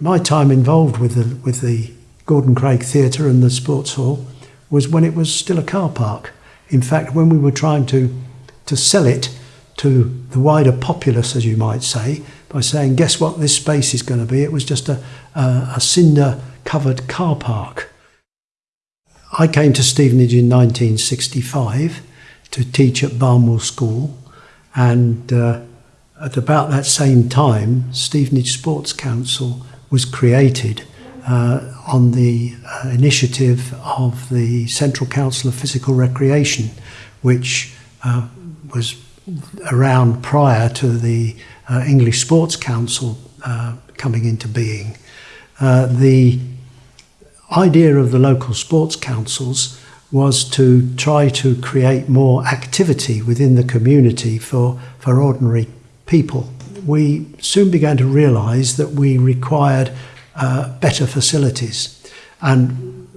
My time involved with the, with the Gordon Craig Theatre and the Sports Hall was when it was still a car park. In fact, when we were trying to, to sell it to the wider populace, as you might say, by saying, guess what this space is going to be, it was just a, a, a cinder covered car park. I came to Stevenage in 1965 to teach at Barnwell School, and uh, at about that same time, Stevenage Sports Council was created uh, on the uh, initiative of the Central Council of Physical Recreation, which uh, was around prior to the uh, English Sports Council uh, coming into being. Uh, the idea of the local sports councils was to try to create more activity within the community for, for ordinary people. We soon began to realise that we required uh, better facilities. And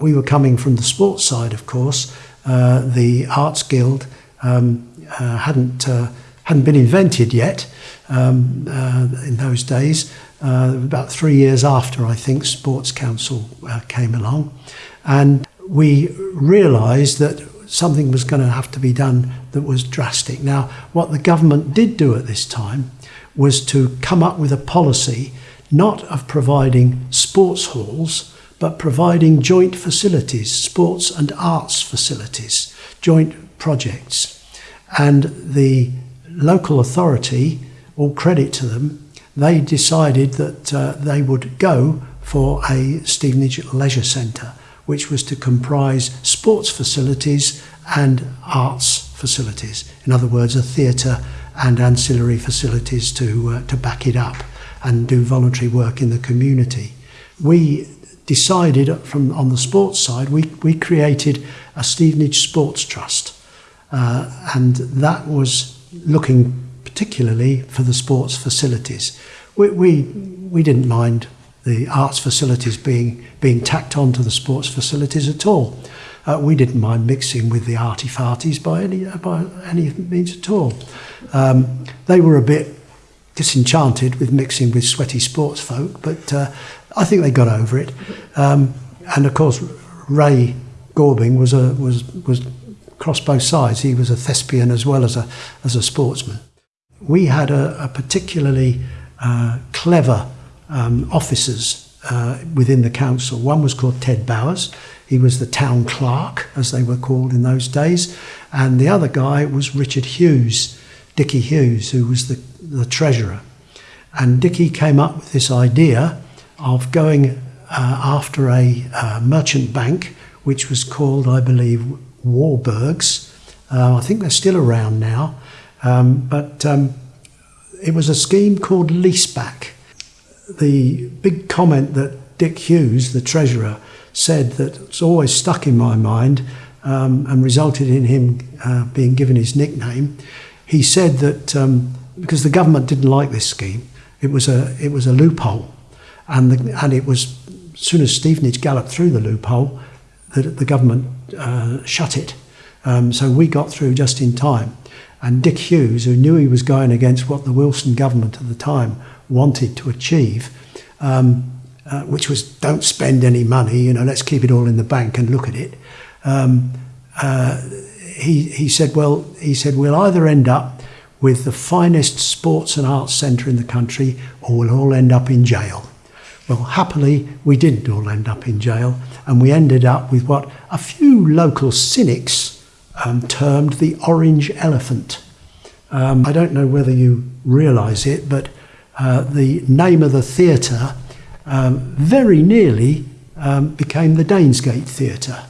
we were coming from the sports side, of course. Uh, the Arts Guild um, uh, hadn't, uh, hadn't been invented yet um, uh, in those days. Uh, about three years after, I think, Sports Council came along. And we realised that something was going to have to be done that was drastic. Now, what the government did do at this time was to come up with a policy not of providing sports halls, but providing joint facilities, sports and arts facilities, joint projects. And the local authority, all credit to them, they decided that uh, they would go for a Stevenage Leisure Centre, which was to comprise sports facilities and arts facilities. In other words, a theatre and ancillary facilities to, uh, to back it up and do voluntary work in the community. We decided from on the sports side, we, we created a Stevenage Sports Trust. Uh, and that was looking particularly for the sports facilities. We, we, we didn't mind the arts facilities being, being tacked on to the sports facilities at all. Uh, we didn't mind mixing with the arty farties by any, by any means at all. Um, they were a bit disenchanted with mixing with sweaty sports folk, but uh, I think they got over it. Um, and of course, Ray Gorbing was a was was cross both sides. He was a thespian as well as a as a sportsman. We had a, a particularly uh, clever um, officers uh, within the council. One was called Ted Bowers. He was the town clerk, as they were called in those days, and the other guy was Richard Hughes, Dickie Hughes, who was the, the treasurer. And Dickie came up with this idea of going uh, after a uh, merchant bank, which was called, I believe, Warburgs. Uh, I think they're still around now. Um, but um, it was a scheme called leaseback. The big comment that Dick Hughes, the treasurer, said that's always stuck in my mind um, and resulted in him uh, being given his nickname. He said that um, because the government didn't like this scheme, it was a it was a loophole, and the, and it was as soon as Stevenage galloped through the loophole, that the government uh, shut it. Um, so we got through just in time. And Dick Hughes, who knew he was going against what the Wilson government at the time wanted to achieve, um, uh, which was don't spend any money, you know, let's keep it all in the bank and look at it. Um, uh, he, he said, well, he said, we'll either end up with the finest sports and arts centre in the country or we'll all end up in jail. Well, happily, we didn't all end up in jail and we ended up with what a few local cynics um, termed the orange elephant. Um, I don't know whether you realise it, but uh, the name of the theatre um, very nearly um, became the Danesgate Theatre.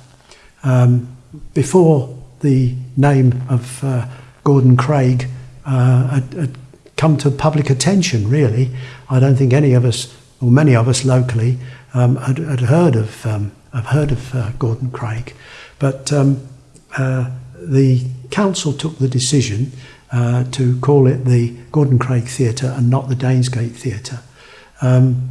Um, before the name of uh, Gordon Craig uh, had, had come to public attention, really, I don't think any of us, or many of us locally, um, had, had heard of, heard of uh, Gordon Craig. But uh, the council took the decision uh, to call it the Gordon Craig Theatre and not the Danesgate Theatre. Um,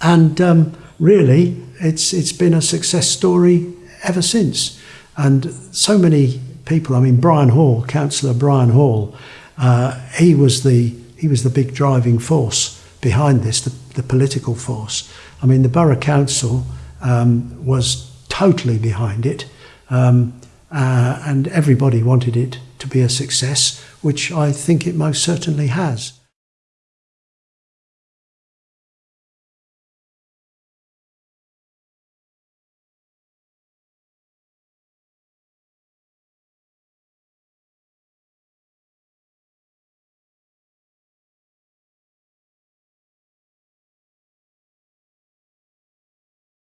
and um, really, it's, it's been a success story ever since. And so many people, I mean, Brian Hall, Councillor Brian Hall, uh, he, was the, he was the big driving force behind this. The, the political force. I mean, the borough council um, was totally behind it, um, uh, and everybody wanted it to be a success, which I think it most certainly has.